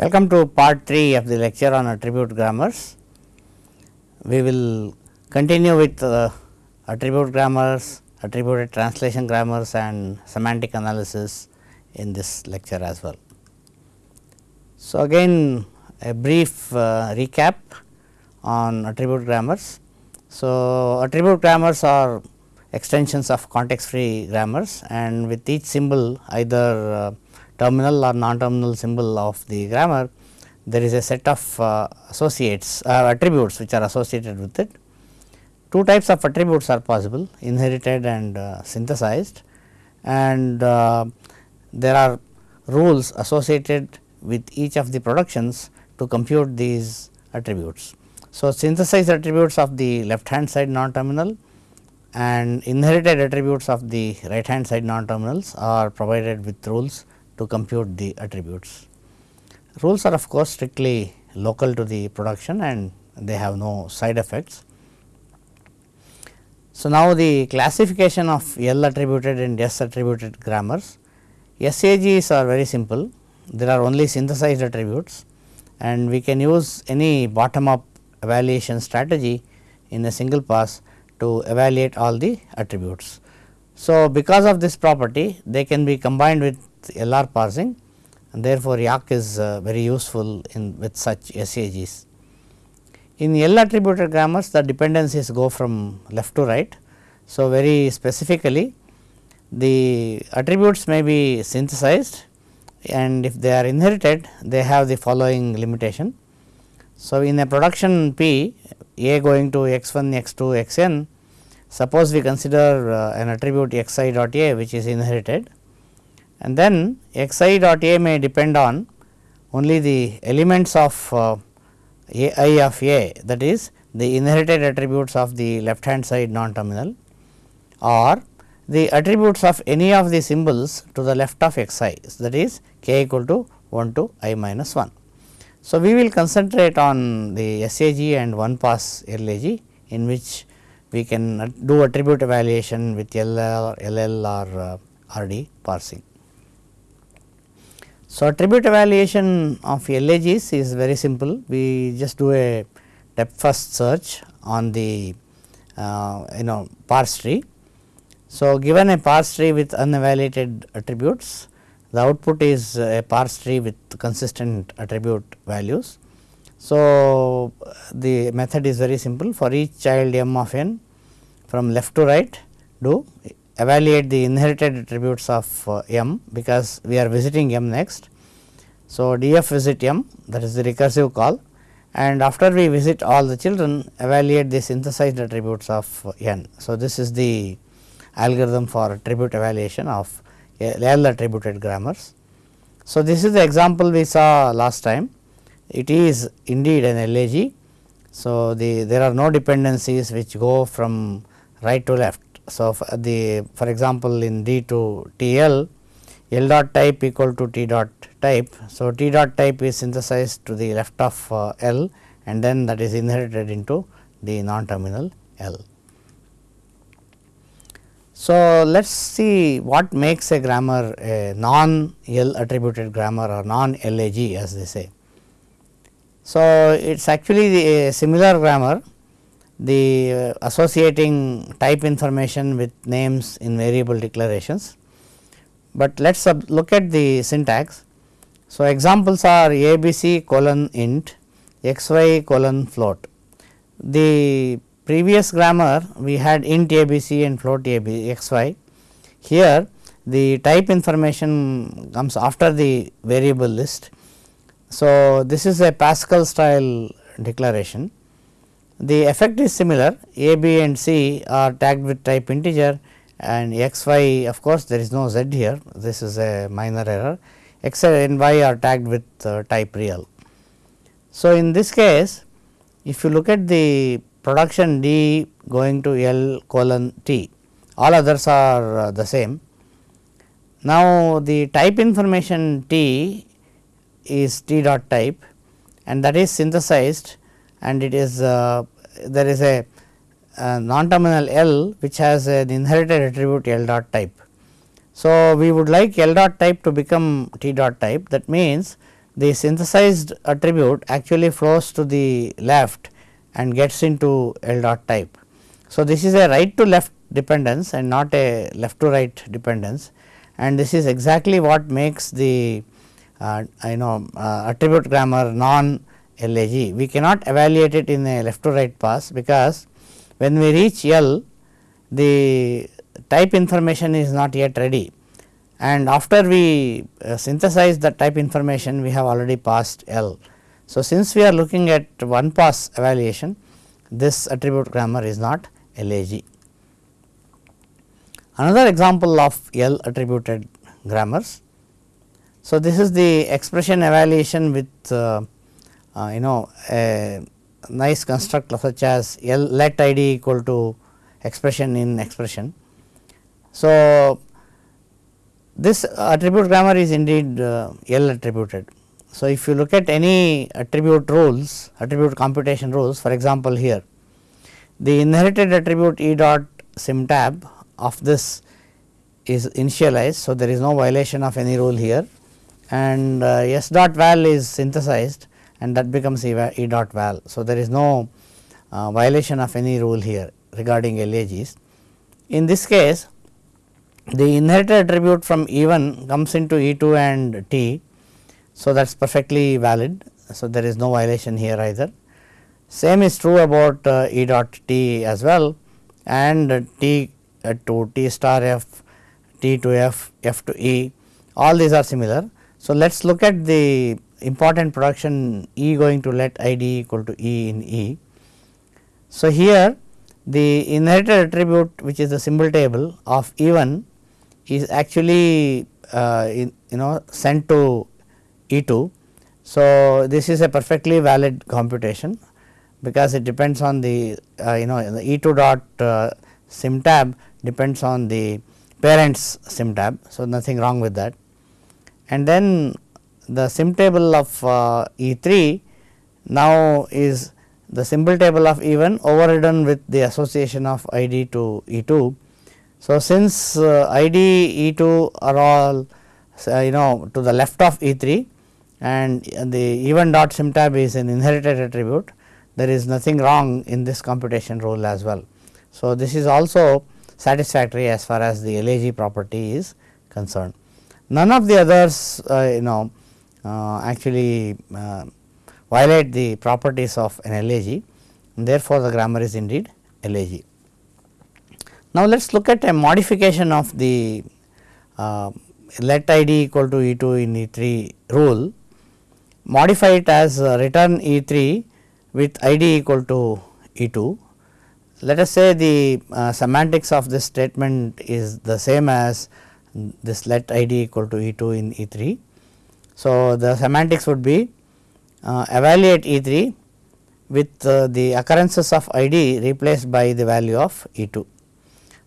Welcome to part 3 of the lecture on attribute grammars. We will continue with uh, attribute grammars, attributed translation grammars and semantic analysis in this lecture as well. So, again a brief uh, recap on attribute grammars. So, attribute grammars are extensions of context free grammars and with each symbol either uh, terminal or non-terminal symbol of the grammar, there is a set of uh, associates uh, attributes which are associated with it. Two types of attributes are possible inherited and uh, synthesized and uh, there are rules associated with each of the productions to compute these attributes. So, synthesized attributes of the left hand side non-terminal and inherited attributes of the right hand side non-terminals are provided with rules to compute the attributes. Rules are of course, strictly local to the production and they have no side effects. So, now the classification of L attributed and S attributed grammars. SAGs are very simple, there are only synthesized attributes and we can use any bottom up evaluation strategy in a single pass to evaluate all the attributes. So, because of this property they can be combined with LR parsing and therefore, Yacc is uh, very useful in with such SAGs. In L attributed grammars the dependencies go from left to right. So, very specifically the attributes may be synthesized and if they are inherited they have the following limitation. So, in a production P A going to x 1 x 2 x n suppose we consider uh, an attribute x i dot A which is inherited and then x i dot A may depend on only the elements of uh, A i of A that is the inherited attributes of the left hand side non terminal or the attributes of any of the symbols to the left of x i that is k equal to 1 to i minus 1. So, we will concentrate on the SAG and one pass LAG in which we can do attribute evaluation with LL, LL or uh, RD parsing. So, attribute evaluation of LAGs is very simple. We just do a depth first search on the uh, you know parse tree. So, given a parse tree with unevaluated attributes, the output is a parse tree with consistent attribute values. So, the method is very simple for each child m of n from left to right do evaluate the inherited attributes of uh, m because we are visiting m next. So, df visit m that is the recursive call and after we visit all the children evaluate the synthesized attributes of uh, n. So, this is the algorithm for attribute evaluation of L attributed grammars. So, this is the example we saw last time it is indeed an LAG. So, the there are no dependencies which go from right to left so, the for example, in D to T L, L dot type equal to T dot type. So, T dot type is synthesized to the left of uh, L and then that is inherited into the non terminal L. So, let us see what makes a grammar a non L attributed grammar or non LAG as they say. So, it is actually a similar grammar the uh, associating type information with names in variable declarations. But let us look at the syntax. So, examples are ABC colon int xy colon float. The previous grammar we had int ABC and float AB xy. Here the type information comes after the variable list. So, this is a Pascal style declaration the effect is similar a, b and c are tagged with type integer and x, y of course, there is no z here this is a minor error x and y are tagged with uh, type real. So, in this case if you look at the production D going to L colon T all others are uh, the same. Now, the type information T is T dot type and that is synthesized and it is uh, there is a, a non terminal L which has an inherited attribute L dot type. So, we would like L dot type to become T dot type that means, the synthesized attribute actually flows to the left and gets into L dot type. So, this is a right to left dependence and not a left to right dependence and this is exactly what makes the uh, I know uh, attribute grammar non LAG. We cannot evaluate it in a left to right pass because when we reach L the type information is not yet ready and after we uh, synthesize the type information we have already passed L. So, since we are looking at one pass evaluation this attribute grammar is not LAG. Another example of L attributed grammars. So, this is the expression evaluation with uh, uh, you know a nice construct such as L let ID equal to expression in expression. So, this attribute grammar is indeed uh, L attributed. So, if you look at any attribute rules, attribute computation rules for example, here the inherited attribute E dot sim tab of this is initialized. So, there is no violation of any rule here and uh, S dot val is synthesized and that becomes E, e dot val. So, there is no uh, violation of any rule here regarding LAGs. In this case the inherited attribute from E1 comes into E2 and T. So, that is perfectly valid. So, there is no violation here either. Same is true about uh, E dot T as well and T uh, to T star F, T to F, F to E all these are similar. So, let us look at the important production E going to let ID equal to E in E. So, here the inherited attribute which is the symbol table of E1 is actually uh, in, you know sent to E2. So, this is a perfectly valid computation because it depends on the uh, you know the E2 dot uh, sim tab depends on the parents sim tab. So, nothing wrong with that and then the sim table of uh, E3 now is the symbol table of E1 overridden with the association of ID to E2 so, since uh, ID E2 are all uh, you know to the left of E3 and the E1 dot sim tab is an inherited attribute there is nothing wrong in this computation rule as well. So, this is also satisfactory as far as the LAG property is concerned. None of the others uh, you know actually uh, violate the properties of an LAG and therefore, the grammar is indeed LAG. Now, let us look at a modification of the uh, let ID equal to E 2 in E 3 rule, modify it as uh, return E 3 with ID equal to E 2. Let us say the uh, semantics of this statement is the same as this let ID equal to E 2 in E 3. So, the semantics would be uh, evaluate E 3 with uh, the occurrences of ID replaced by the value of E 2.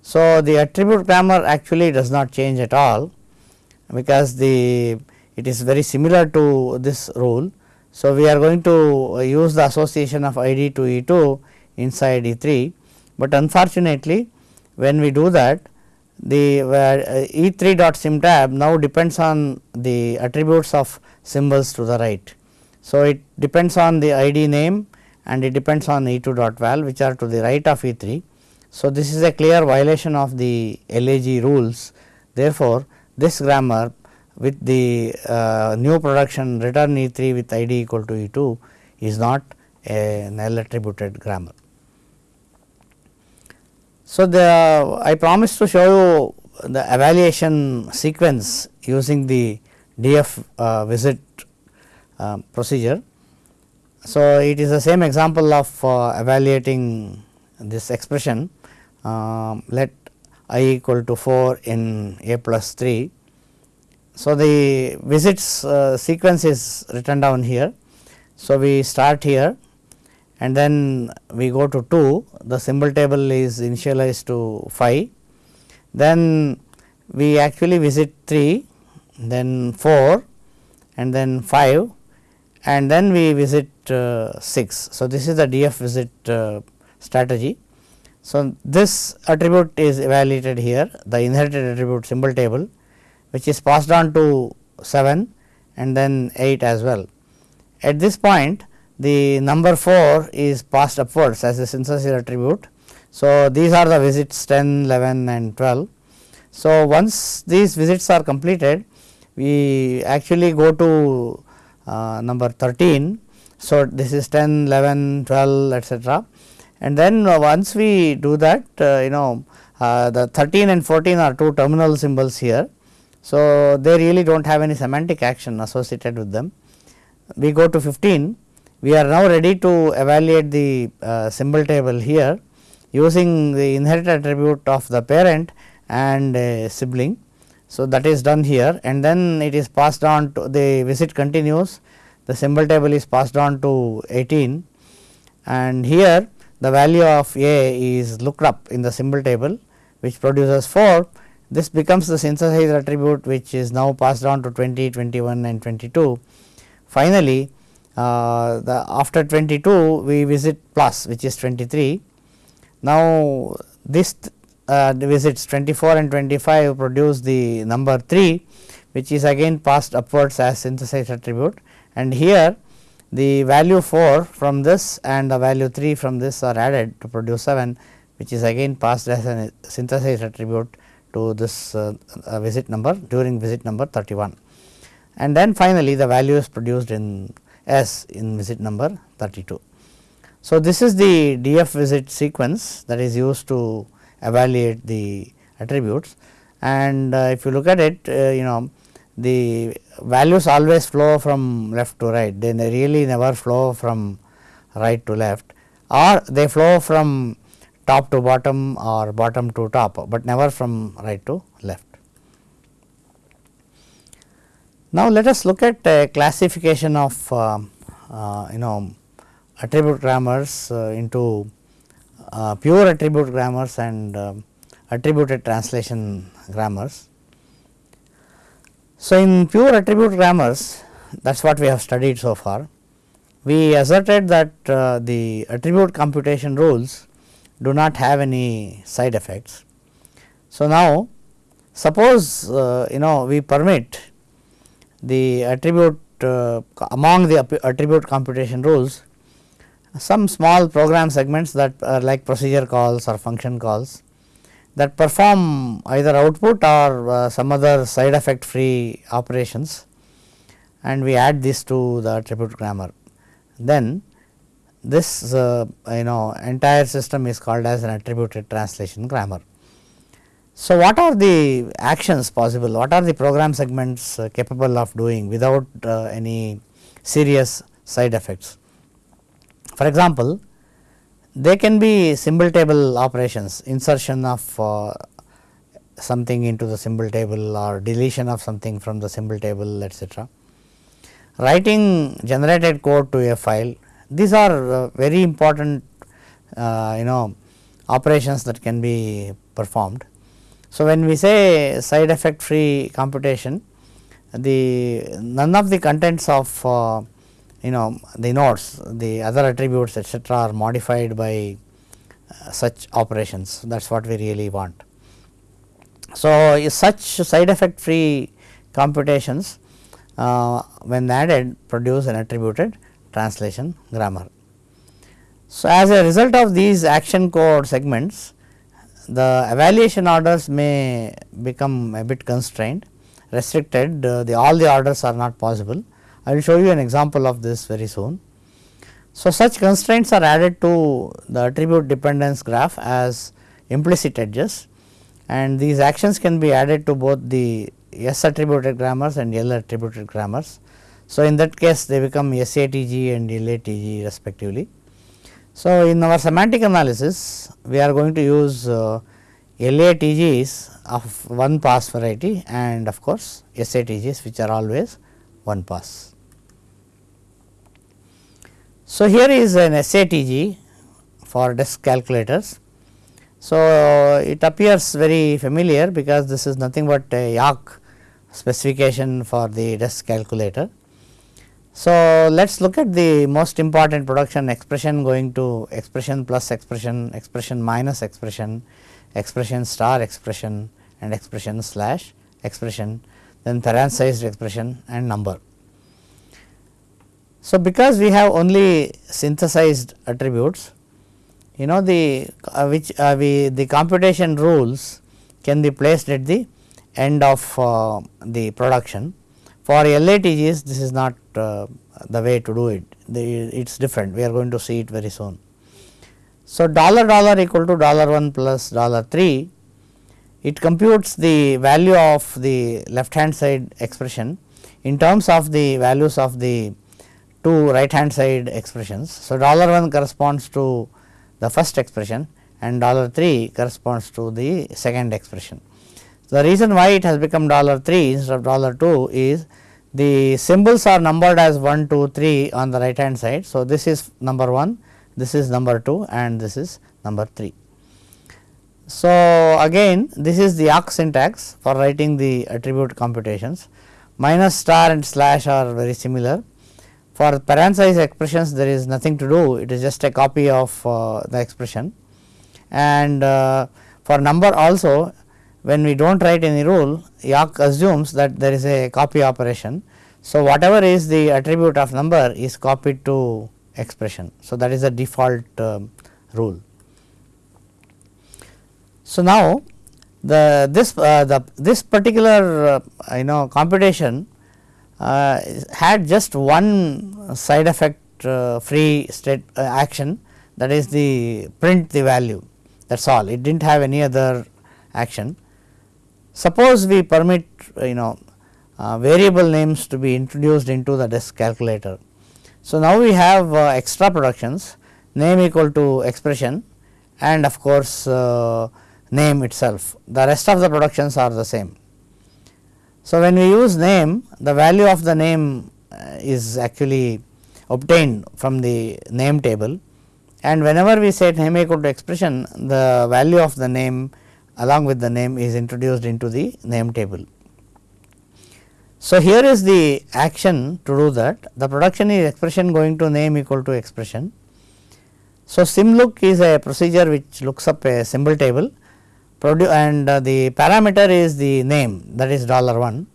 So, the attribute grammar actually does not change at all because the it is very similar to this rule. So, we are going to use the association of ID to E 2 inside E 3, but unfortunately when we do that the uh, E 3 dot sim tab now depends on the attributes of symbols to the right. So, it depends on the ID name and it depends on E 2 dot val which are to the right of E 3 so, this is a clear violation of the LAG rules. Therefore, this grammar with the uh, new production return E 3 with ID equal to E 2 is not a null attributed grammar. So, the I promised to show you the evaluation sequence using the DF uh, visit uh, procedure. So, it is the same example of uh, evaluating this expression um, let i equal to 4 in a plus 3. So, the visits uh, sequence is written down here. So, we start here and then we go to 2 the symbol table is initialized to 5 then we actually visit 3 then 4 and then 5 and then we visit uh, 6. So, this is the DF visit uh, strategy. So, this attribute is evaluated here the inherited attribute symbol table which is passed on to 7 and then 8 as well. At this point the number 4 is passed upwards as a synthesis attribute. So, these are the visits 10, 11 and 12. So, once these visits are completed we actually go to uh, number 13. So, this is 10, 11, 12 etcetera and then uh, once we do that uh, you know uh, the 13 and 14 are two terminal symbols here. So, they really do not have any semantic action associated with them. We go to 15, we are now ready to evaluate the uh, symbol table here using the inherit attribute of the parent and a sibling. So, that is done here and then it is passed on to the visit continues the symbol table is passed on to 18 and here the value of A is looked up in the symbol table which produces 4 this becomes the synthesizer attribute which is now passed on to 20, 21 and 22. Finally, uh, the after 22 we visit plus which is 23. Now, this uh, visits 24 and 25 produce the number 3 which is again passed upwards as synthesized attribute and here the value 4 from this and the value 3 from this are added to produce 7 which is again passed as a synthesized attribute to this uh, uh, visit number during visit number 31 and then finally the value is produced in S in visit number 32. So, this is the DF visit sequence that is used to evaluate the attributes and uh, if you look at it uh, you know the values always flow from left to right they really never flow from right to left or they flow from top to bottom or bottom to top, but never from right to left. Now, let us look at a classification of uh, uh, you know attribute grammars uh, into uh, pure attribute grammars and uh, attributed translation grammars. So, in pure attribute grammars that is what we have studied so far. We asserted that uh, the attribute computation rules do not have any side effects. So, now suppose uh, you know we permit the attribute uh, among the attribute computation rules some small program segments that are like procedure calls or function calls that perform either output or uh, some other side effect free operations and we add this to the attribute grammar. Then this uh, you know entire system is called as an attributed translation grammar. So, what are the actions possible? What are the program segments uh, capable of doing without uh, any serious side effects? For example, they can be symbol table operations insertion of uh, something into the symbol table or deletion of something from the symbol table etcetera. Writing generated code to a file these are uh, very important uh, you know operations that can be performed. So, when we say side effect free computation the none of the contents of uh, you know the nodes the other attributes etcetera are modified by uh, such operations that is what we really want. So, such side effect free computations uh, when added produce an attributed translation grammar. So, as a result of these action code segments the evaluation orders may become a bit constrained restricted uh, the all the orders are not possible. I will show you an example of this very soon. So, such constraints are added to the attribute dependence graph as implicit edges and these actions can be added to both the S attributed grammars and L attributed grammars so, in that case they become SATG and LATG respectively. So, in our semantic analysis we are going to use uh, LATGs of one pass variety and of course, SATGs which are always one pass. So, here is an SATG for desk calculators. So, it appears very familiar because this is nothing but a Yacc specification for the desk calculator. So, let us look at the most important production expression going to expression plus expression, expression minus expression, expression star expression and expression slash expression then parenthesized expression and number. So, because we have only synthesized attributes, you know the uh, which uh, we the computation rules can be placed at the end of uh, the production. For LATGs this is not uh, the way to do it, it is different we are going to see it very soon. So, dollar dollar equal to dollar 1 plus dollar 3 it computes the value of the left hand side expression in terms of the values of the two right hand side expressions. So, dollar 1 corresponds to the first expression and dollar 3 corresponds to the second expression. The reason why it has become dollar 3 instead of dollar 2 is the symbols are numbered as 1, 2, 3 on the right hand side. So, this is number 1, this is number 2 and this is number 3. So, again this is the Yacc syntax for writing the attribute computations minus star and slash are very similar. For parenthesis expressions there is nothing to do it is just a copy of uh, the expression and uh, for number also when we do not write any rule Yacc assumes that there is a copy operation. So, whatever is the attribute of number is copied to expression. So, that is the default um, rule. So, now the this uh, the this particular uh, you know computation uh, had just one side effect uh, free state uh, action that is the print the value that is all it did not have any other action. Suppose we permit you know uh, variable names to be introduced into the desk calculator. So, now we have extra productions name equal to expression and of course, name itself the rest of the productions are the same. So, when we use name the value of the name uh, is actually obtained from the name table and whenever we say name equal to expression the value of the name along with the name is introduced into the name table. So, here is the action to do that the production is expression going to name equal to expression. So, symlook is a procedure which looks up a symbol table and uh, the parameter is the name that is dollar 1.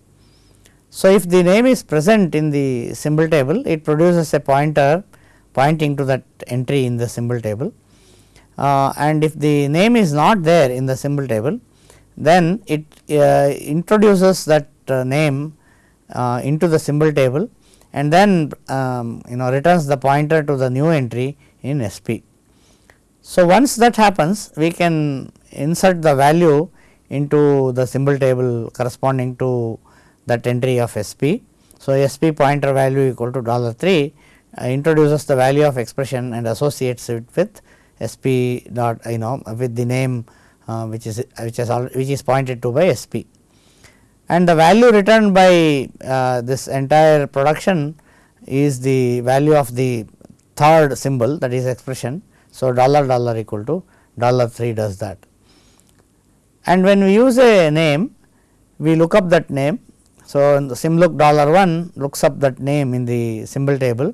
So, if the name is present in the symbol table it produces a pointer pointing to that entry in the symbol table uh, and if the name is not there in the symbol table then it uh, introduces that uh, name uh, into the symbol table and then um, you know returns the pointer to the new entry in SP. So, once that happens we can insert the value into the symbol table corresponding to that entry of SP. So, SP pointer value equal to dollar 3 uh, introduces the value of expression and associates it with SP dot you know with the name uh, which is which is which is pointed to by SP. And the value returned by uh, this entire production is the value of the third symbol that is expression. So, dollar dollar equal to dollar 3 does that and when we use a name we look up that name. So, the symlook dollar 1 looks up that name in the symbol table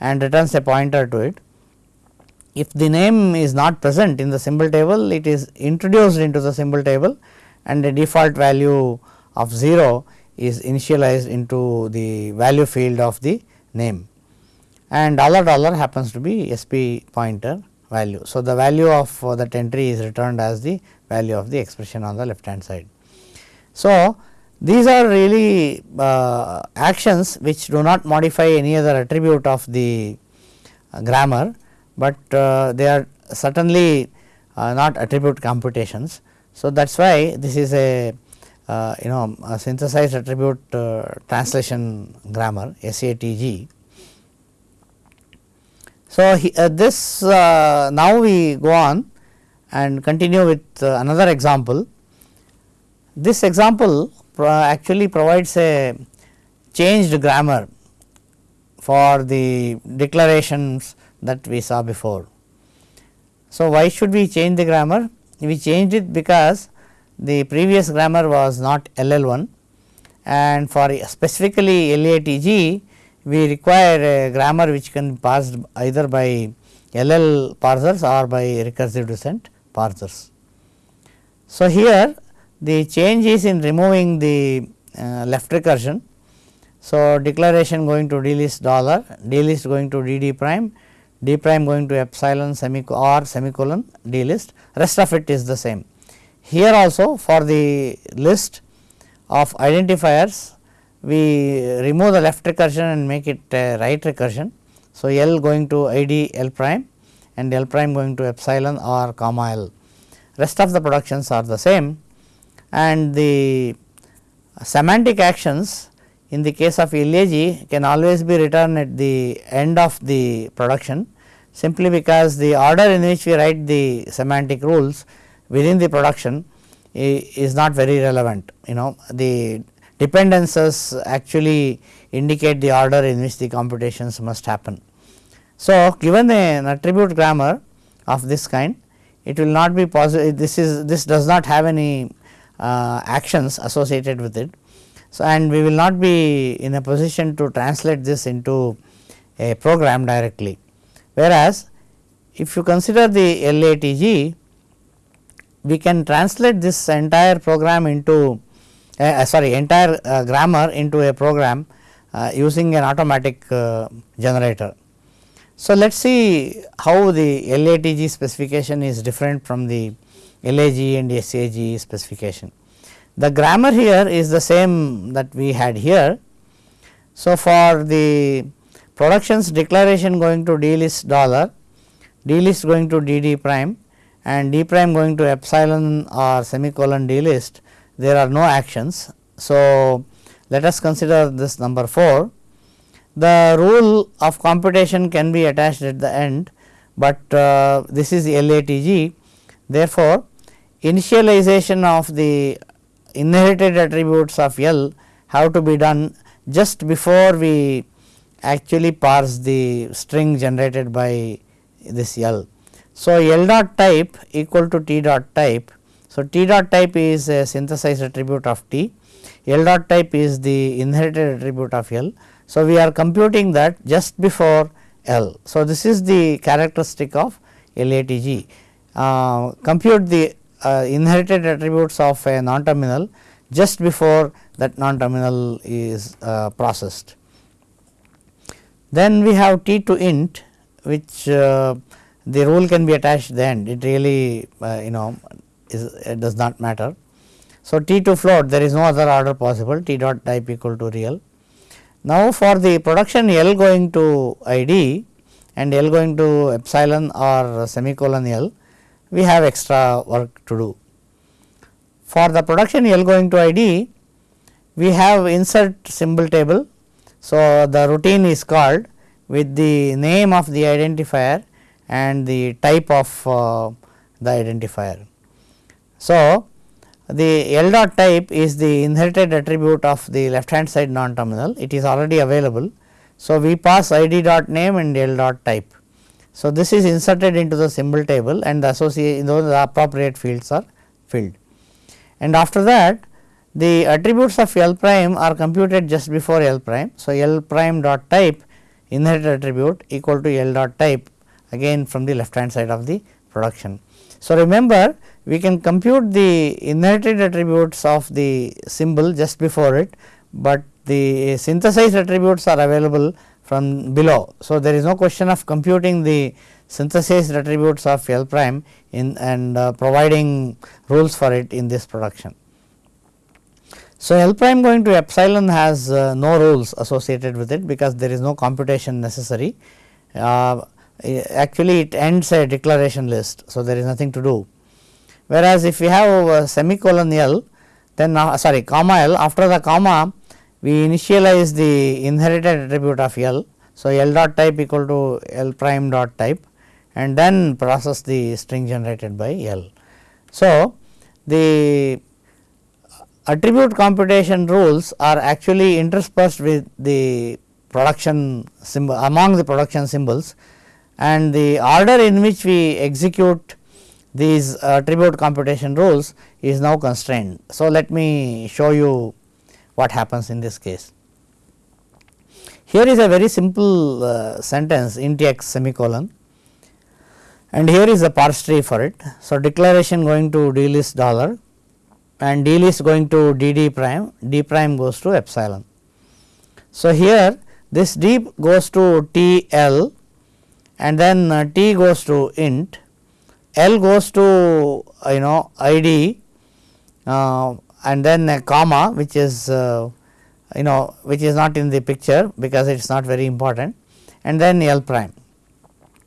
and returns a pointer to it. If the name is not present in the symbol table it is introduced into the symbol table and the default value of 0 is initialized into the value field of the name and dollar dollar happens to be SP pointer value. So, the value of uh, that entry is returned as the value of the expression on the left hand side. So, these are really uh, actions which do not modify any other attribute of the uh, grammar, but uh, they are certainly uh, not attribute computations. So, that is why this is a uh, you know a synthesized attribute translation grammar SATG. So, he, this now we go on and continue with another example. This example pro actually provides a changed grammar for the declarations that we saw before. So, why should we change the grammar? We changed it because the previous grammar was not LL1 and for specifically LATG we require a grammar which can be parsed either by LL parsers or by recursive descent parsers. So, here the change is in removing the uh, left recursion. So, declaration going to d dollar, d list going to d d prime, d prime going to epsilon semicolon or semicolon d list rest of it is the same. Here also for the list of identifiers we remove the left recursion and make it right recursion. So, L going to ID L prime and L prime going to epsilon or comma L rest of the productions are the same and the semantic actions in the case of LAG can always be written at the end of the production simply because the order in which we write the semantic rules within the production is not very relevant. You know the dependencies actually indicate the order in which the computations must happen. So, given an attribute grammar of this kind it will not be possible this is this does not have any uh, actions associated with it. So, and we will not be in a position to translate this into a program directly. Whereas, if you consider the LATG, we can translate this entire program into uh, sorry entire uh, grammar into a program uh, using an automatic uh, generator. So, let us see how the LATG specification is different from the LAG and SAG specification. The grammar here is the same that we had here. So, for the productions declaration going to d list dollar, d list going to d d prime and d prime going to epsilon or semicolon d list, there are no actions. So, let us consider this number 4. The rule of computation can be attached at the end, but uh, this is LATG. Therefore, initialization of the inherited attributes of L have to be done just before we actually parse the string generated by this L. So, L dot type equal to T dot type. So, T dot type is a synthesized attribute of T, L dot type is the inherited attribute of L. So, we are computing that just before L. So, this is the characteristic of LATG. Uh, compute the uh, inherited attributes of a non terminal just before that non terminal is uh, processed. Then we have T to int which uh, the rule can be attached then it really uh, you know is it does not matter. So, T to float there is no other order possible T dot type equal to real. Now, for the production L going to ID and L going to epsilon or semicolon L we have extra work to do. For the production L going to ID, we have insert symbol table. So, the routine is called with the name of the identifier and the type of uh, the identifier. So, the L dot type is the inherited attribute of the left hand side non terminal, it is already available. So, we pass ID dot name and L dot type. So, this is inserted into the symbol table and the associate the appropriate fields are filled. And after that the attributes of L prime are computed just before L prime. So, L prime dot type inherited attribute equal to L dot type again from the left hand side of the production. So, remember we can compute the inherited attributes of the symbol just before it, but the synthesized attributes are available from below. So, there is no question of computing the synthesized attributes of L prime in and uh, providing rules for it in this production. So, L prime going to epsilon has uh, no rules associated with it because there is no computation necessary. Uh, actually it ends a declaration list. So, there is nothing to do. Whereas, if we have a semicolon L then uh, sorry comma L after the comma we initialize the inherited attribute of L. So, L dot type equal to L prime dot type and then process the string generated by L. So, the attribute computation rules are actually interspersed with the production symbol among the production symbols and the order in which we execute these attribute computation rules is now constrained. So, let me show you what happens in this case. Here is a very simple uh, sentence int x semicolon and here is the parse tree for it. So, declaration going to d list dollar and d list going to d d prime, d prime goes to epsilon. So, here this d goes to T L and then uh, T goes to int, L goes to you know I d uh, and then a comma which is uh, you know which is not in the picture because it is not very important and then L prime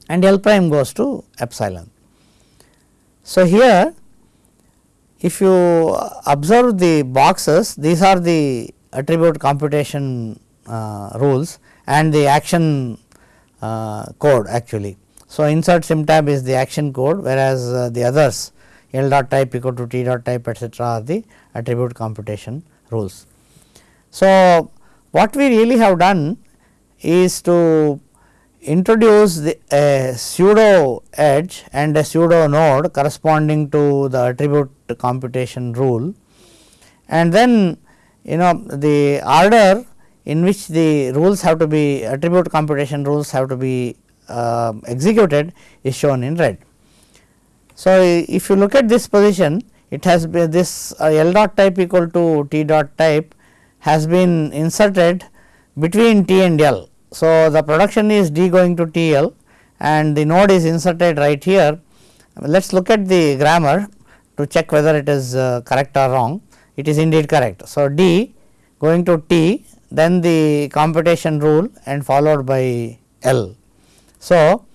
and L prime goes to epsilon. So, here if you observe the boxes these are the attribute computation uh, rules and the action uh, code actually. So, insert sim_tab is the action code whereas, uh, the others L dot type equal to T dot type etcetera are the attribute computation rules. So, what we really have done is to introduce the a pseudo edge and a pseudo node corresponding to the attribute computation rule and then you know the order in which the rules have to be attribute computation rules have to be uh, executed is shown in red. So, if you look at this position it has been this uh, L dot type equal to T dot type has been inserted between T and L. So, the production is D going to T L and the node is inserted right here. Let us look at the grammar to check whether it is uh, correct or wrong. It is indeed correct. So, D going to T then the computation rule and followed by L. So,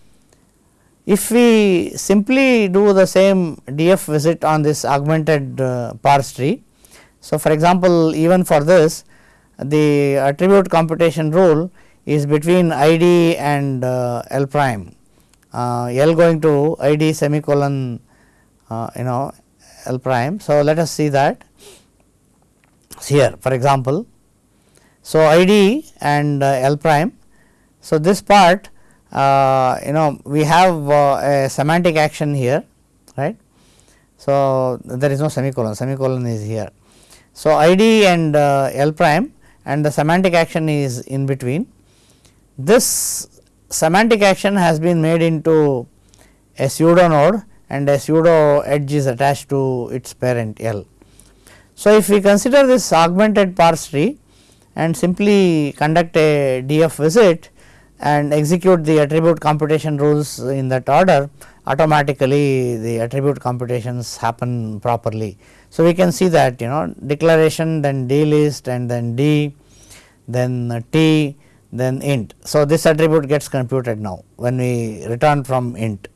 if we simply do the same DF visit on this augmented uh, parse tree. So, for example, even for this the attribute computation rule is between id and uh, L prime, uh, L going to id semicolon uh, you know L prime. So, let us see that here for example. So, id and uh, L prime. So, this part you know we have uh, a semantic action here right. So, there is no semicolon, semicolon is here. So, id and L prime and the semantic action is in between this semantic action has been made into a pseudo node and a pseudo edge is attached to its parent L. So, if we consider this augmented parse tree and simply conduct a DF visit and execute the attribute computation rules in that order automatically the attribute computations happen properly. So, we can see that you know declaration then D list and then D then T then int. So, this attribute gets computed now when we return from int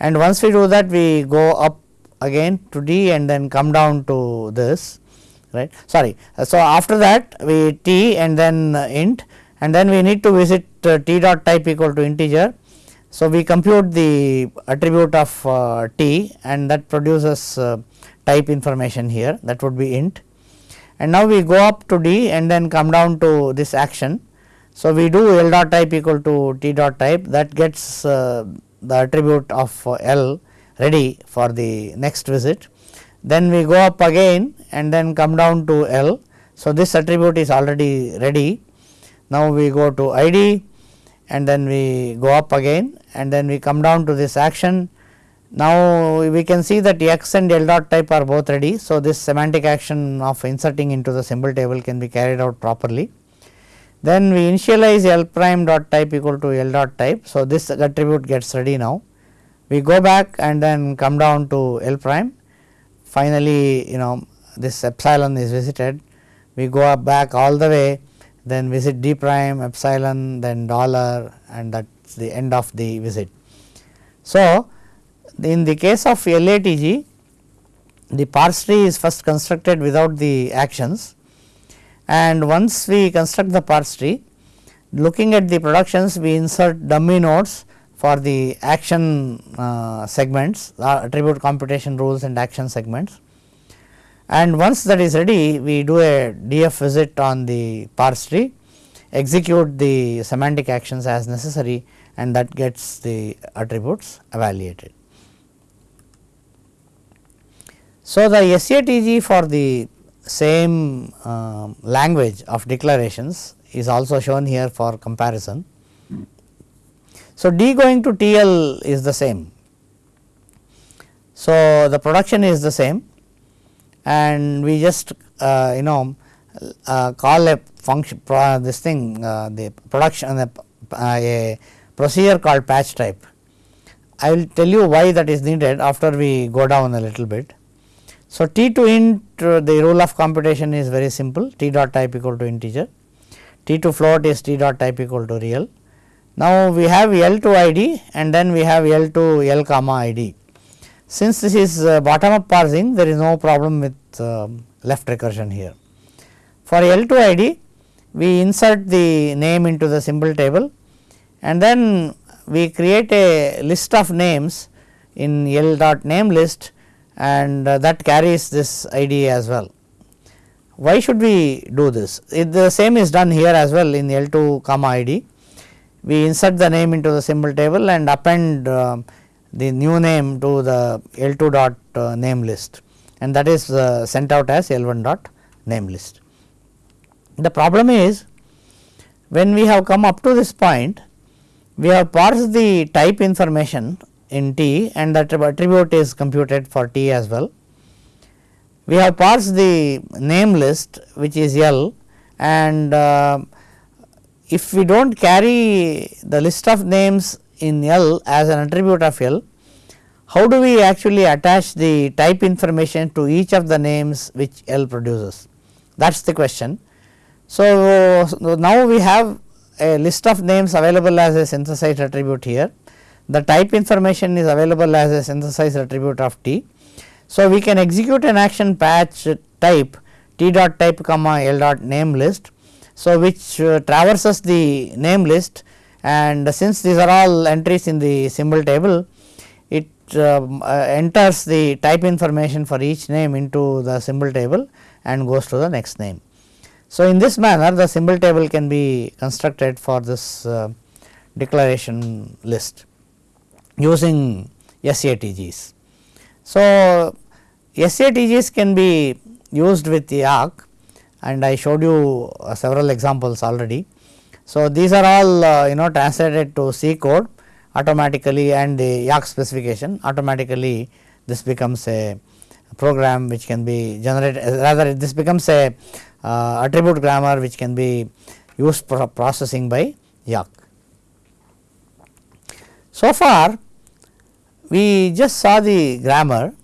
and once we do that we go up again to d and then come down to this right sorry. So, after that we t and then int and then we need to visit uh, t dot type equal to integer. So, we compute the attribute of uh, t and that produces uh, type information here that would be int and now we go up to d and then come down to this action so, we do L dot type equal to T dot type that gets uh, the attribute of L ready for the next visit. Then we go up again and then come down to L. So, this attribute is already ready. Now, we go to ID and then we go up again and then we come down to this action. Now, we can see that X and L dot type are both ready. So, this semantic action of inserting into the symbol table can be carried out properly. Then we initialize L prime dot type equal to L dot type. So, this attribute gets ready now. We go back and then come down to L prime. Finally, you know this epsilon is visited. We go up back all the way then visit d prime epsilon then dollar and that is the end of the visit. So, in the case of LATG the parse tree is first constructed without the actions and once we construct the parse tree looking at the productions we insert dummy nodes for the action uh, segments uh, attribute computation rules and action segments and once that is ready we do a DF visit on the parse tree execute the semantic actions as necessary and that gets the attributes evaluated. So, the SATG for the same uh, language of declarations is also shown here for comparison. So, D going to T L is the same. So, the production is the same and we just uh, you know uh, call a function this thing uh, the production uh, a procedure called patch type. I will tell you why that is needed after we go down a little bit. So, t to int uh, the rule of computation is very simple t dot type equal to integer, t to float is t dot type equal to real. Now, we have L to ID and then we have L to L comma ID. Since this is bottom up parsing there is no problem with uh, left recursion here. For L to ID we insert the name into the symbol table and then we create a list of names in L dot name list and uh, that carries this ID as well. Why should we do this? It, the same is done here as well in L2 comma ID. We insert the name into the symbol table and append uh, the new name to the L2 dot uh, name list and that is uh, sent out as L1 dot name list. The problem is when we have come up to this point we have parsed the type information in T and that attribute is computed for T as well. We have parsed the name list which is L and uh, if we do not carry the list of names in L as an attribute of L, how do we actually attach the type information to each of the names which L produces? That is the question. So, now we have a list of names available as a synthesized attribute here. The type information is available as a synthesized attribute of T. So, we can execute an action patch type T dot type comma L dot name list. So, which uh, traverses the name list and since these are all entries in the symbol table, it uh, uh, enters the type information for each name into the symbol table and goes to the next name. So, in this manner the symbol table can be constructed for this uh, declaration list using SATGs. So, SATGs can be used with Yacc and I showed you uh, several examples already. So, these are all uh, you know translated to C code automatically and the Yacc specification automatically this becomes a program which can be generated rather this becomes a uh, attribute grammar which can be used for processing by Yacc. So far we just saw the grammar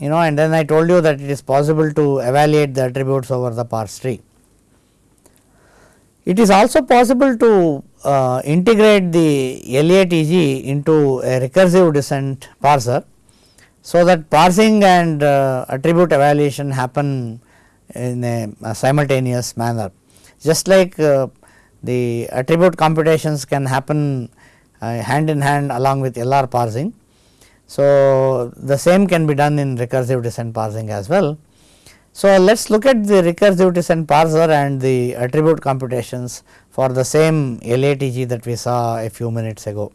you know and then I told you that it is possible to evaluate the attributes over the parse tree. It is also possible to uh, integrate the LATG into a recursive descent parser. So, that parsing and uh, attribute evaluation happen in a, a simultaneous manner. Just like uh, the attribute computations can happen uh, hand in hand along with LR parsing. So, the same can be done in recursive descent parsing as well. So, let us look at the recursive descent parser and the attribute computations for the same LATG that we saw a few minutes ago.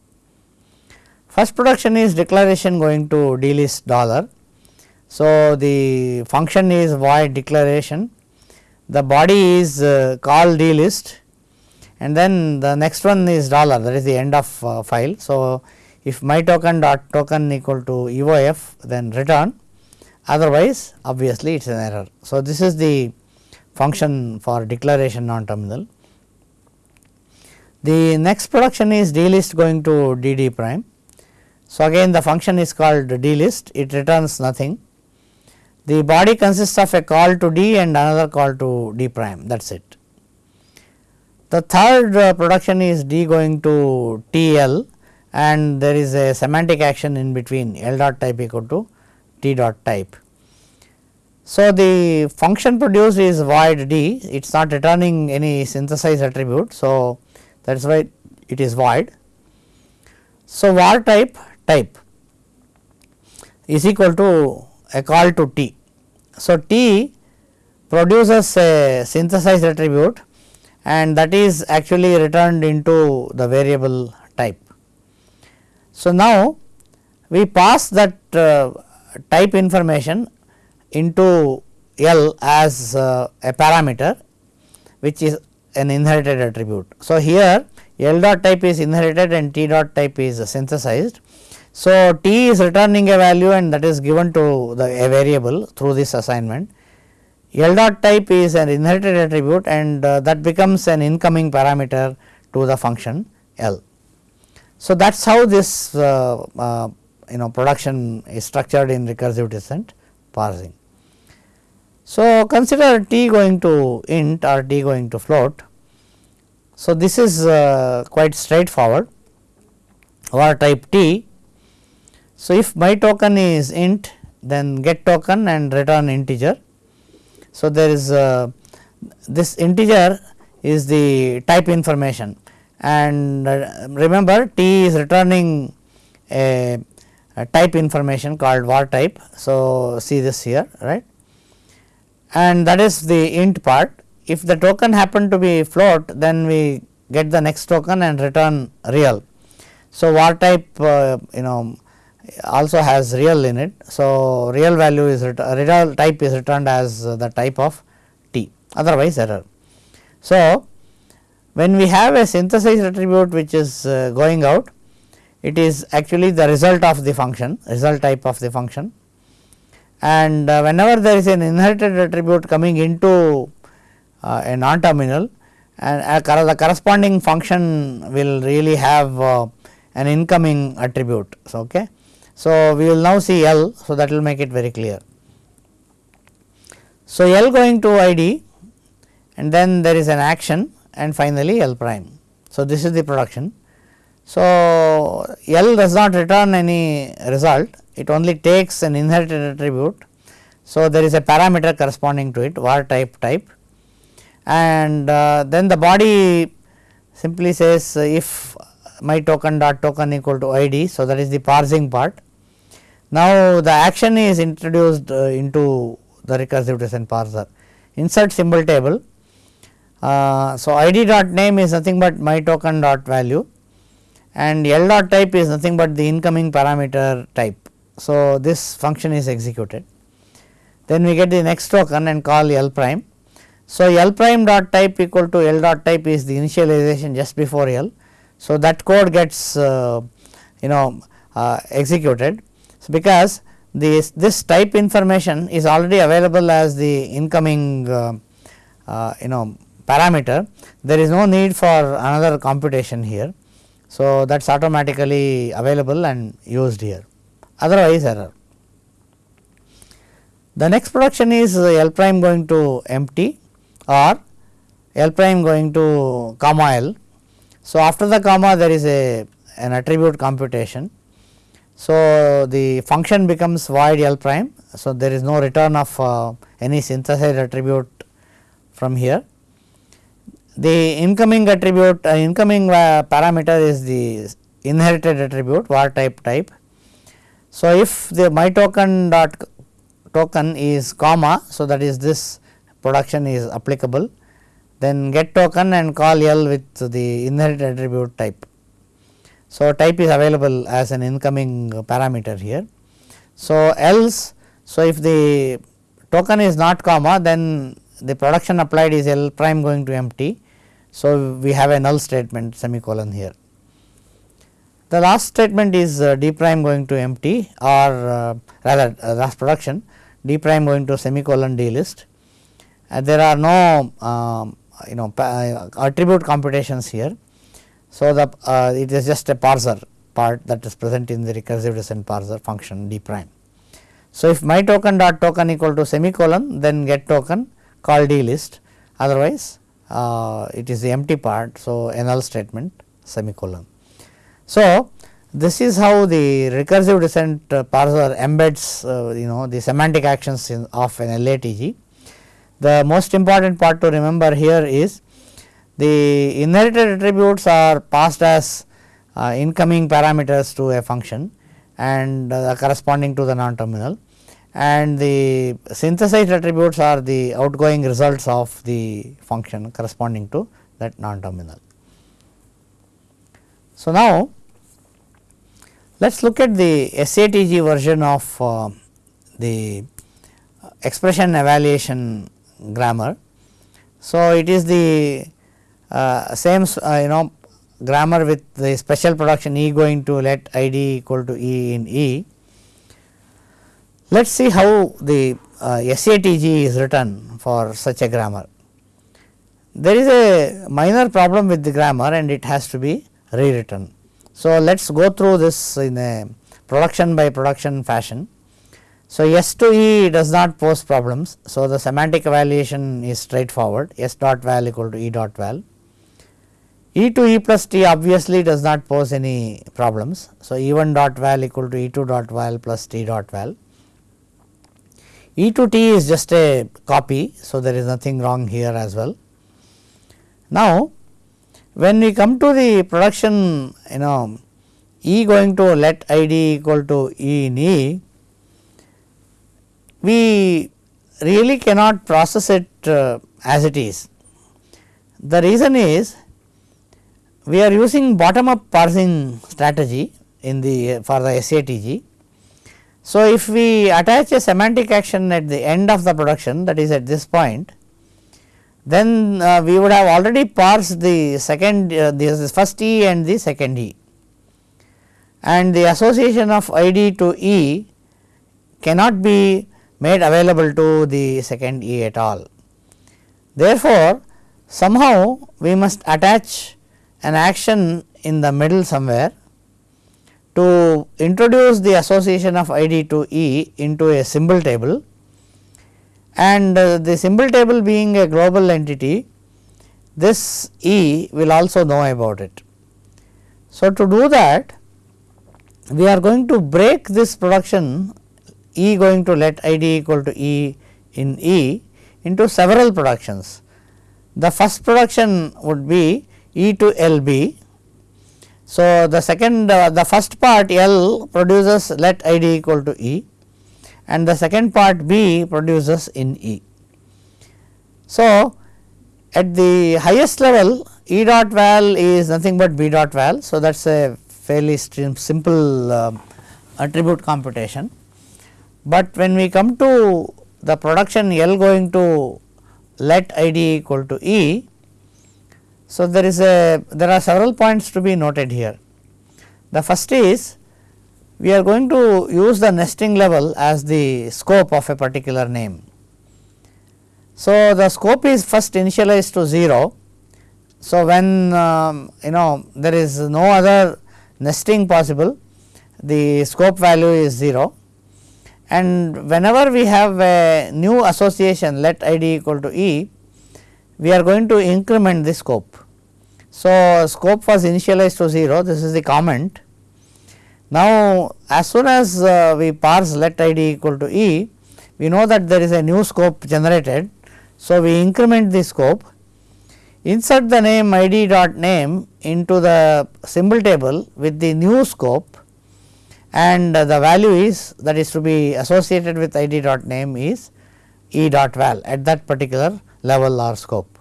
First production is declaration going to dlist dollar. So, the function is void declaration, the body is uh, call dlist and then the next one is dollar that is the end of uh, file. So, if my token dot token equal to EOF then return otherwise obviously it is an error. So, this is the function for declaration non terminal. The next production is dlist going to d d prime. So, again the function is called dlist it returns nothing. The body consists of a call to d and another call to d prime that is it. The third uh, production is d going to TL and there is a semantic action in between L dot type equal to Dot type. So, the function produced is void d it is not returning any synthesized attribute. So, that is why it is void. So, var type type is equal to a call to t. So, t produces a synthesized attribute and that is actually returned into the variable type. So, now we pass that uh, type information into L as uh, a parameter which is an inherited attribute. So, here L dot type is inherited and T dot type is synthesized. So, T is returning a value and that is given to the a variable through this assignment. L dot type is an inherited attribute and uh, that becomes an incoming parameter to the function L. So, that is how this uh, uh, you know production is structured in recursive descent parsing. So, consider t going to int or t going to float. So, this is uh, quite straightforward var type t. So, if my token is int then get token and return integer. So, there is uh, this integer is the type information and uh, remember t is returning a, type information called var type. So, see this here right and that is the int part. If the token happen to be float then we get the next token and return real. So, var type uh, you know also has real in it. So, real value is real type is returned as the type of t otherwise error. So, when we have a synthesized attribute which is uh, going out it is actually the result of the function result type of the function and uh, whenever there is an inherited attribute coming into uh, a non terminal and the corresponding function will really have uh, an incoming attribute. So, okay. So, we will now see L. So, that will make it very clear. So, L going to ID and then there is an action and finally L prime. So, this is the production. So, L does not return any result, it only takes an inherited attribute. So, there is a parameter corresponding to it var type type and uh, then the body simply says uh, if my token dot token equal to id. So, that is the parsing part now, the action is introduced uh, into the recursive descent parser insert symbol table. Uh, so, id dot name is nothing but my token dot value and L dot type is nothing but the incoming parameter type. So, this function is executed. Then we get the next token and call L prime. So, L prime dot type equal to L dot type is the initialization just before L. So, that code gets uh, you know uh, executed so, because this, this type information is already available as the incoming uh, uh, you know parameter there is no need for another computation here. So, that is automatically available and used here otherwise error. The next production is L prime going to empty or L prime going to comma L. So, after the comma there is a an attribute computation so, the function becomes void L prime. So, there is no return of uh, any synthesized attribute from here. The incoming attribute uh, incoming uh, parameter is the inherited attribute var type type. So, if the my token dot token is comma, so that is this production is applicable then get token and call L with the inherited attribute type. So, type is available as an incoming parameter here. So, else so if the token is not comma then the production applied is L prime going to empty. So, we have a null statement semicolon here. The last statement is uh, d prime going to empty or uh, rather uh, last production d prime going to semicolon d list. And there are no um, you know uh, attribute computations here. So, the uh, it is just a parser part that is present in the recursive descent parser function d prime. So, if my token dot token equal to semicolon then get token call d list otherwise uh, it is the empty part. So, null statement semicolon. So, this is how the recursive descent uh, parser embeds uh, you know the semantic actions in, of an LATG. The most important part to remember here is the inherited attributes are passed as uh, incoming parameters to a function and uh, corresponding to the non terminal and the synthesized attributes are the outgoing results of the function corresponding to that non terminal. So, now let us look at the SATG version of uh, the expression evaluation grammar. So, it is the uh, same uh, you know grammar with the special production E going to let ID equal to E in E. Let us see how the uh, SATG is written for such a grammar. There is a minor problem with the grammar and it has to be rewritten. So, let us go through this in a production by production fashion. So, S to E does not pose problems. So, the semantic evaluation is straightforward S dot val equal to E dot val. E to E plus T obviously does not pose any problems. So, E 1 dot val equal to E 2 dot val plus T dot val. E to T is just a copy. So, there is nothing wrong here as well. Now, when we come to the production you know E going to let I d equal to E in E, we really cannot process it uh, as it is. The reason is we are using bottom up parsing strategy in the for the SATG. So, if we attach a semantic action at the end of the production that is at this point, then uh, we would have already parsed the second uh, the first E and the second E and the association of ID to E cannot be made available to the second E at all. Therefore, somehow we must attach an action in the middle somewhere to introduce the association of ID to E into a symbol table and uh, the symbol table being a global entity this E will also know about it. So, to do that we are going to break this production E going to let I d equal to E in E into several productions. The first production would be E to L B. So, the second uh, the first part L produces let I d equal to E and the second part B produces in E. So, at the highest level E dot val is nothing but B dot val. So, that is a fairly simple uh, attribute computation. But when we come to the production L going to let I d equal to E, so there is a there are several points to be noted here. The first is we are going to use the nesting level as the scope of a particular name. So, the scope is first initialized to 0. So, when um, you know there is no other nesting possible the scope value is 0 and whenever we have a new association let i d equal to e we are going to increment the scope. So, scope was initialized to 0 this is the comment now, as soon as uh, we parse let i d equal to e, we know that there is a new scope generated. So, we increment the scope, insert the name i d dot name into the symbol table with the new scope and the value is that is to be associated with i d dot name is e dot val at that particular level or scope.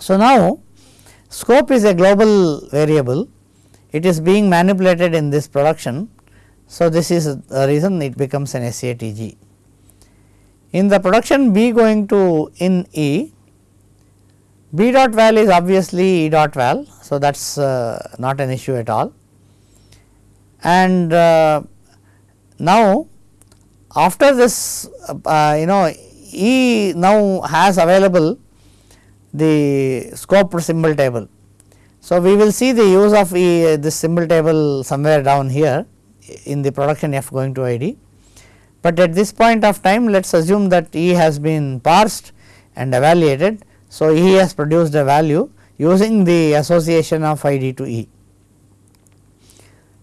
So, now scope is a global variable it is being manipulated in this production. So, this is the reason it becomes an SATG. In the production B going to in E, B dot val is obviously E dot val. So, that is uh, not an issue at all. And uh, now, after this uh, you know E now has available the scope symbol table so, we will see the use of e, this symbol table somewhere down here in the production f going to i d. But at this point of time let us assume that E has been parsed and evaluated. So, E has produced a value using the association of i d to E.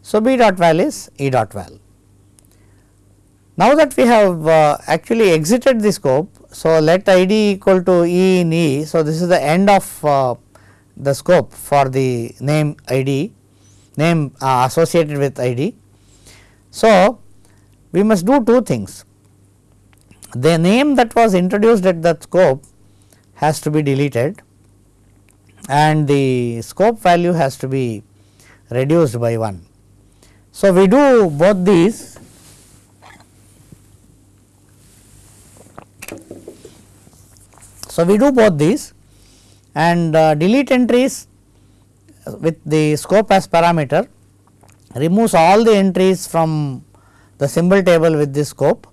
So, B dot val is E dot val. Now that we have uh, actually exited the scope, so let i d equal to E in E. So, this is the end of uh, the scope for the name ID name uh, associated with ID. So, we must do two things the name that was introduced at that scope has to be deleted and the scope value has to be reduced by 1. So, we do both these so we do both these and uh, delete entries with the scope as parameter removes all the entries from the symbol table with this scope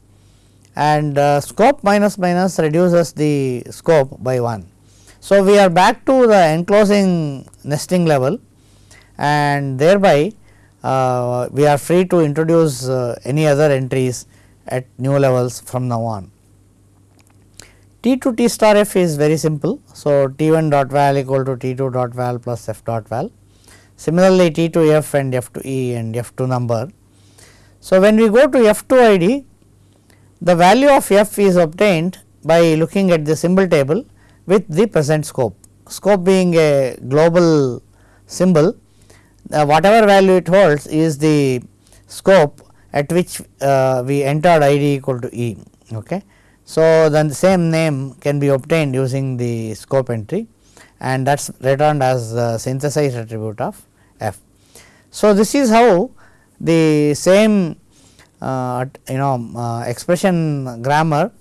and uh, scope minus minus reduces the scope by 1. So, we are back to the enclosing nesting level and thereby uh, we are free to introduce uh, any other entries at new levels from now on. T to T star f is very simple. So, T 1 dot val equal to T 2 dot val plus f dot val. Similarly, T to f and f to e and f to number. So, when we go to f to id, the value of f is obtained by looking at the symbol table with the present scope. Scope being a global symbol, uh, whatever value it holds is the scope at which uh, we entered id equal to e. Okay. So, then the same name can be obtained using the scope entry and that is returned as the synthesized attribute of f. So, this is how the same uh, you know uh, expression grammar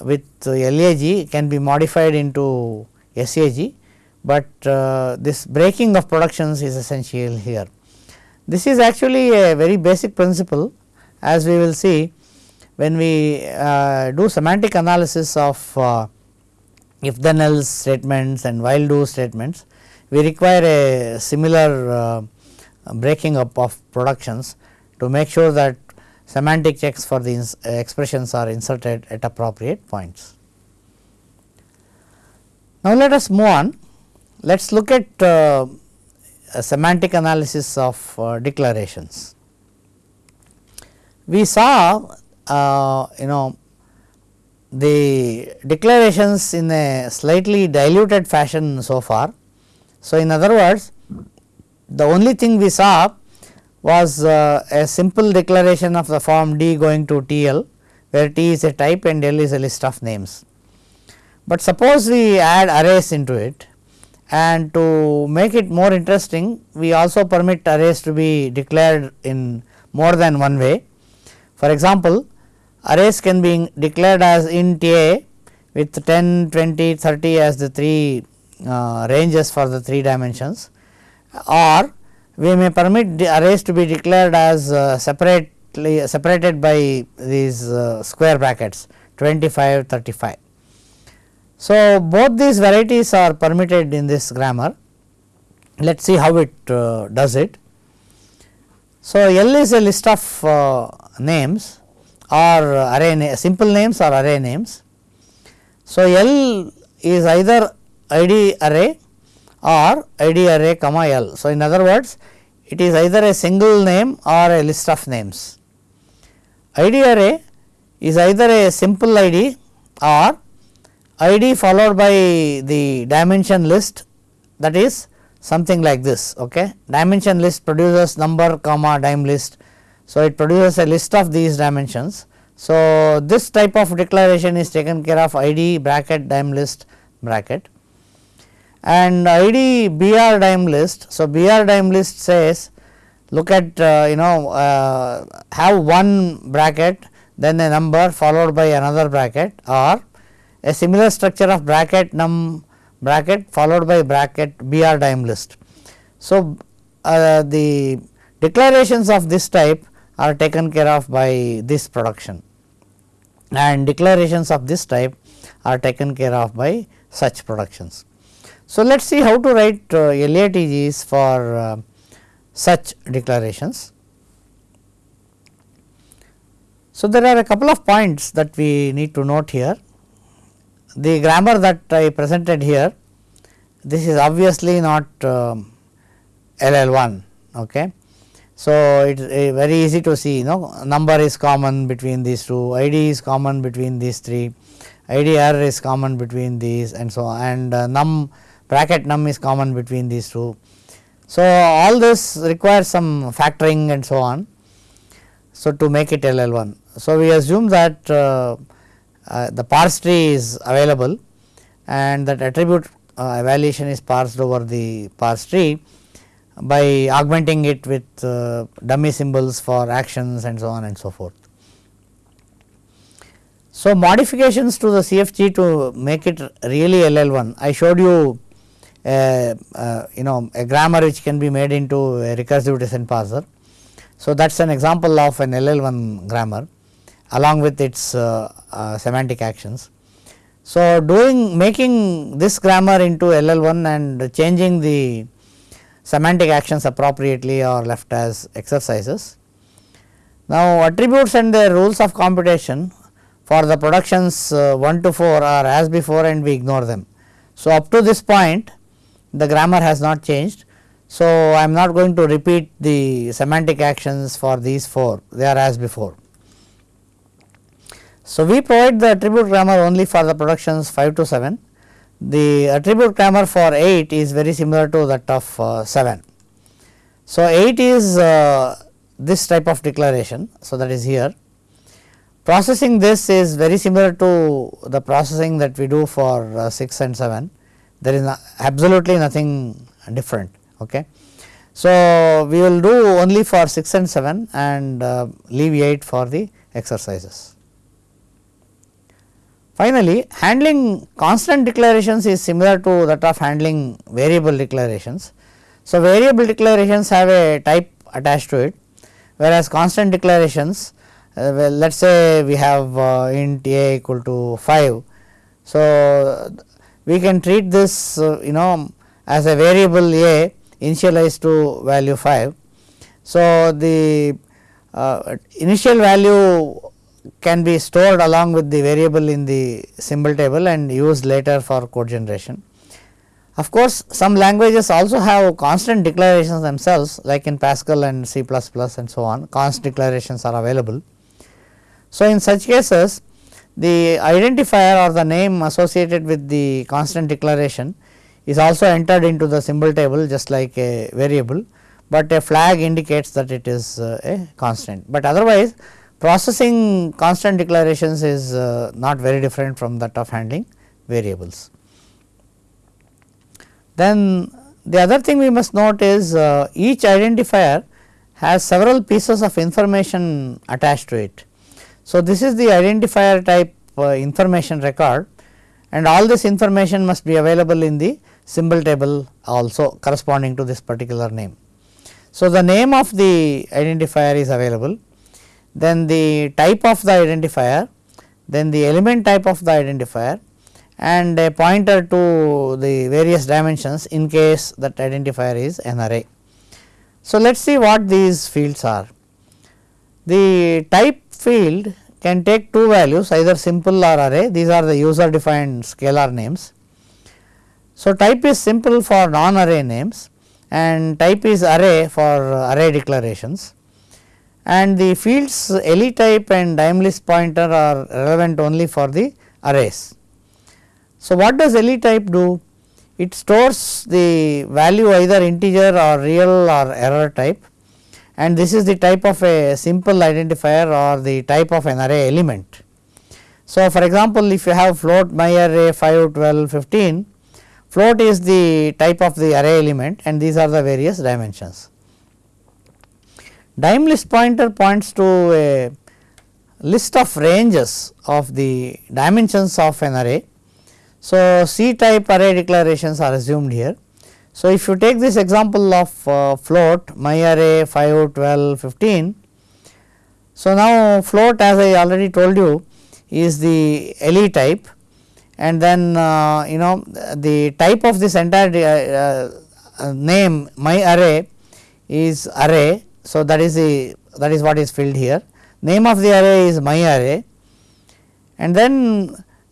with LAG can be modified into SAG, but uh, this breaking of productions is essential here. This is actually a very basic principle as we will see when we uh, do semantic analysis of uh, if then else statements and while do statements, we require a similar uh, breaking up of productions to make sure that semantic checks for the expressions are inserted at appropriate points. Now, let us move on. Let us look at uh, semantic analysis of uh, declarations. We saw uh, you know the declarations in a slightly diluted fashion so far. So, in other words the only thing we saw was uh, a simple declaration of the form D going to T L where T is a type and L is a list of names. But suppose we add arrays into it and to make it more interesting we also permit arrays to be declared in more than one way. For example, arrays can be declared as int a with 10, 20, 30 as the 3 uh, ranges for the 3 dimensions or we may permit the arrays to be declared as uh, separately separated by these uh, square brackets 25, 35. So, both these varieties are permitted in this grammar. Let us see how it uh, does it. So, L is a list of uh, names or array na simple names or array names. So, L is either id array or id array comma L. So, in other words it is either a single name or a list of names. id array is either a simple id or id followed by the dimension list that is something like this okay dimension list produces number comma dim list so, it produces a list of these dimensions. So, this type of declaration is taken care of id bracket dim list bracket and id br dim list. So, br dim list says look at uh, you know uh, have one bracket then a number followed by another bracket or a similar structure of bracket num bracket followed by bracket br dim list. So, uh, the declarations of this type are taken care of by this production and declarations of this type are taken care of by such productions. So, let us see how to write uh, LATGs for uh, such declarations. So, there are a couple of points that we need to note here. The grammar that I presented here, this is obviously not uh, LL1. Okay. So, it is uh, very easy to see you know number is common between these two, ID is common between these three, IDR is common between these and so on and uh, num bracket num is common between these two. So, all this requires some factoring and so on. So, to make it LL1. So, we assume that uh, uh, the parse tree is available and that attribute uh, evaluation is parsed over the parse tree by augmenting it with uh, dummy symbols for actions and so on and so forth. So, modifications to the CFG to make it really LL1, I showed you uh, uh, you know a grammar which can be made into a recursive descent parser. So, that is an example of an LL1 grammar along with its uh, uh, semantic actions. So, doing making this grammar into LL1 and changing the semantic actions appropriately are left as exercises. Now, attributes and their rules of computation for the productions uh, 1 to 4 are as before and we ignore them. So, up to this point the grammar has not changed. So, I am not going to repeat the semantic actions for these 4 they are as before. So, we provide the attribute grammar only for the productions 5 to 7. The attribute grammar for 8 is very similar to that of uh, 7. So, 8 is uh, this type of declaration. So, that is here. Processing this is very similar to the processing that we do for uh, 6 and 7. There is no, absolutely nothing different. Okay. So, we will do only for 6 and 7 and uh, leave 8 for the exercises. Finally, handling constant declarations is similar to that of handling variable declarations. So, variable declarations have a type attached to it whereas constant declarations uh, well let us say we have uh, int a equal to 5. So, we can treat this uh, you know as a variable a initialized to value 5. So, the uh, initial value can be stored along with the variable in the symbol table and used later for code generation. Of course, some languages also have constant declarations themselves like in Pascal and C++ and so on const declarations are available. So, in such cases the identifier or the name associated with the constant declaration is also entered into the symbol table just like a variable, but a flag indicates that it is uh, a constant, but otherwise processing constant declarations is uh, not very different from that of handling variables. Then the other thing we must note is uh, each identifier has several pieces of information attached to it. So, this is the identifier type uh, information record and all this information must be available in the symbol table also corresponding to this particular name. So, the name of the identifier is available then the type of the identifier, then the element type of the identifier and a pointer to the various dimensions in case that identifier is an array. So, let us see what these fields are. The type field can take two values either simple or array these are the user defined scalar names. So, type is simple for non array names and type is array for array declarations and the fields LE type and list pointer are relevant only for the arrays. So, what does LE type do? It stores the value either integer or real or error type and this is the type of a simple identifier or the type of an array element. So, for example, if you have float my array 5, 12, 15, float is the type of the array element and these are the various dimensions. Dim list pointer points to a list of ranges of the dimensions of an array. So, C type array declarations are assumed here. So, if you take this example of uh, float my array 5, 12, 15. So, now float as I already told you is the LE type and then uh, you know the type of this entire uh, uh, name my array is array so, that is the that is what is filled here name of the array is my array and then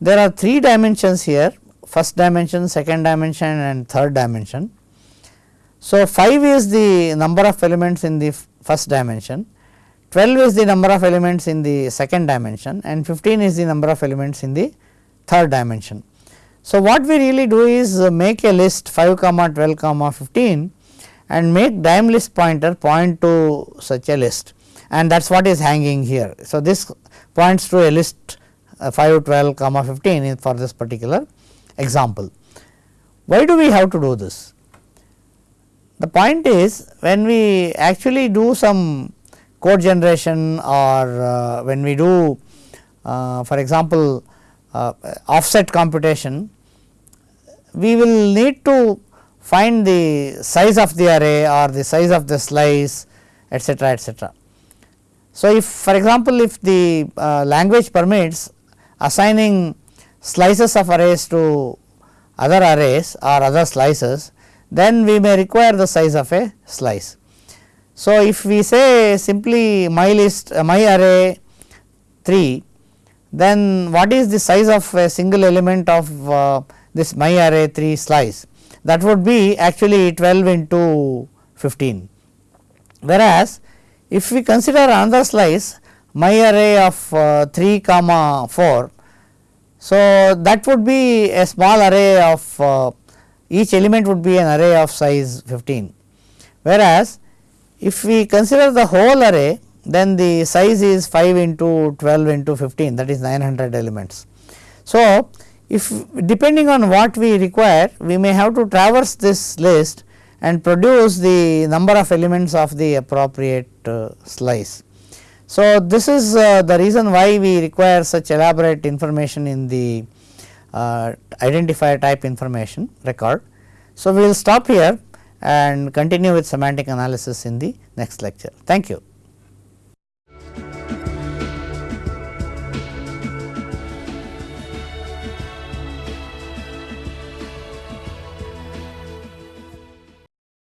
there are three dimensions here first dimension, second dimension and third dimension. So, 5 is the number of elements in the first dimension, 12 is the number of elements in the second dimension and 15 is the number of elements in the third dimension. So, what we really do is uh, make a list 5 comma 12 comma 15 and make dim list pointer point to such a list and that is what is hanging here. So, this points to a list uh, 5, 12 comma 15 for this particular example. Why do we have to do this? The point is when we actually do some code generation or uh, when we do uh, for example, uh, offset computation, we will need to find the size of the array or the size of the slice etcetera etcetera. So, if for example, if the uh, language permits assigning slices of arrays to other arrays or other slices, then we may require the size of a slice. So, if we say simply my list uh, my array 3, then what is the size of a single element of uh, this my array 3 slice that would be actually 12 into 15. Whereas, if we consider another slice my array of uh, 3 comma 4. So, that would be a small array of uh, each element would be an array of size 15. Whereas, if we consider the whole array then the size is 5 into 12 into 15 that is 900 elements. So, if depending on what we require we may have to traverse this list and produce the number of elements of the appropriate uh, slice. So, this is uh, the reason why we require such elaborate information in the uh, identifier type information record. So, we will stop here and continue with semantic analysis in the next lecture. Thank you.